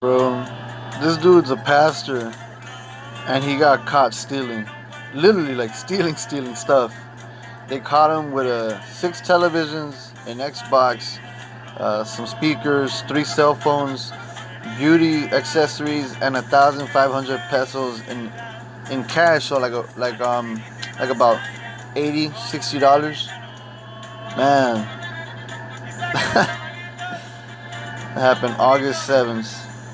Bro, this dude's a pastor and he got caught stealing. Literally like stealing, stealing stuff. They caught him with uh, six televisions, an Xbox, uh, some speakers, three cell phones, beauty accessories, and a thousand five hundred pesos in in cash. So like a, like um like about 80 60 dollars. Man, that happened August seventh.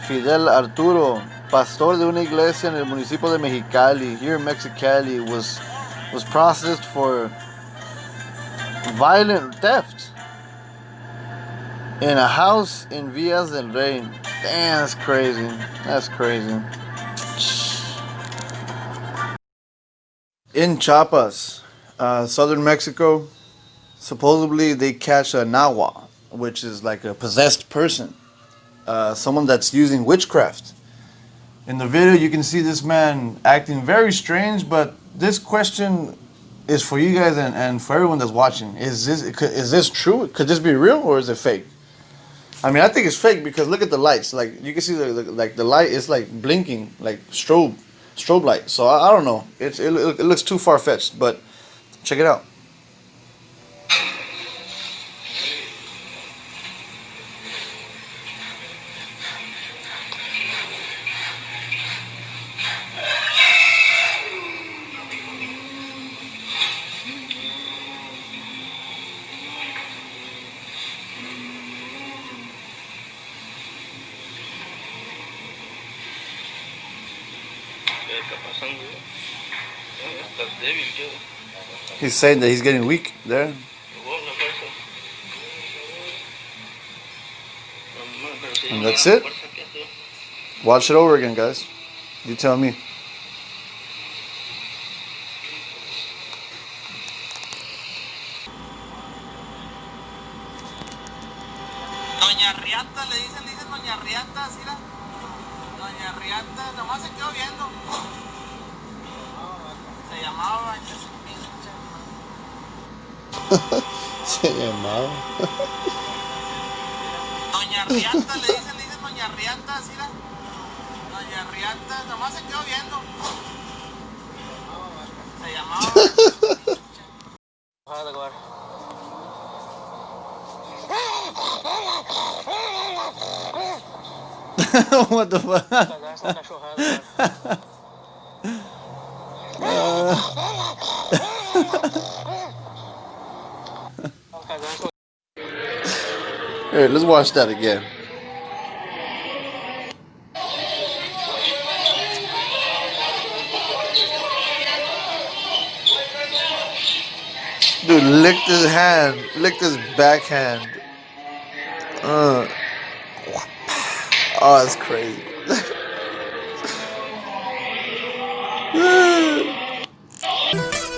Fidel Arturo, pastor de una iglesia en el municipio de Mexicali, here in Mexicali, was was processed for violent theft in a house in Villas del Rey. Damn, that's crazy. That's crazy. In Chiapas, uh, southern Mexico, supposedly they catch a nahual, which is like a possessed person, uh, someone that's using witchcraft. In the video, you can see this man acting very strange, but this question is for you guys and, and for everyone that's watching. Is this is this true? Could this be real or is it fake? I mean, I think it's fake because look at the lights. Like you can see the, the like the light is like blinking, like strobe, strobe light. So I, I don't know. It's it, it looks too far fetched, but check it out. He's saying that he's getting weak there. Vos, la fuerza. Mamá, pero si And that's it? fuerza, ¿qué hace? Watch it over again, guys. You tell me. Doña Riata, le dicen, le dicen Doña Riata, ¿sí la? Doña Riata, nomás se quedó viendo. Se llamaba Se llamaba. Doña Riata, le dicen, le dicen Doña Riata, ¿sí la? Doña Riata, nomás se quedó viendo. Se llamaba. what the fuck? Here, let's watch that again. Dude licked his hand, licked his backhand. Uh. Oh, that's crazy.